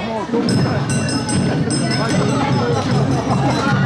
も う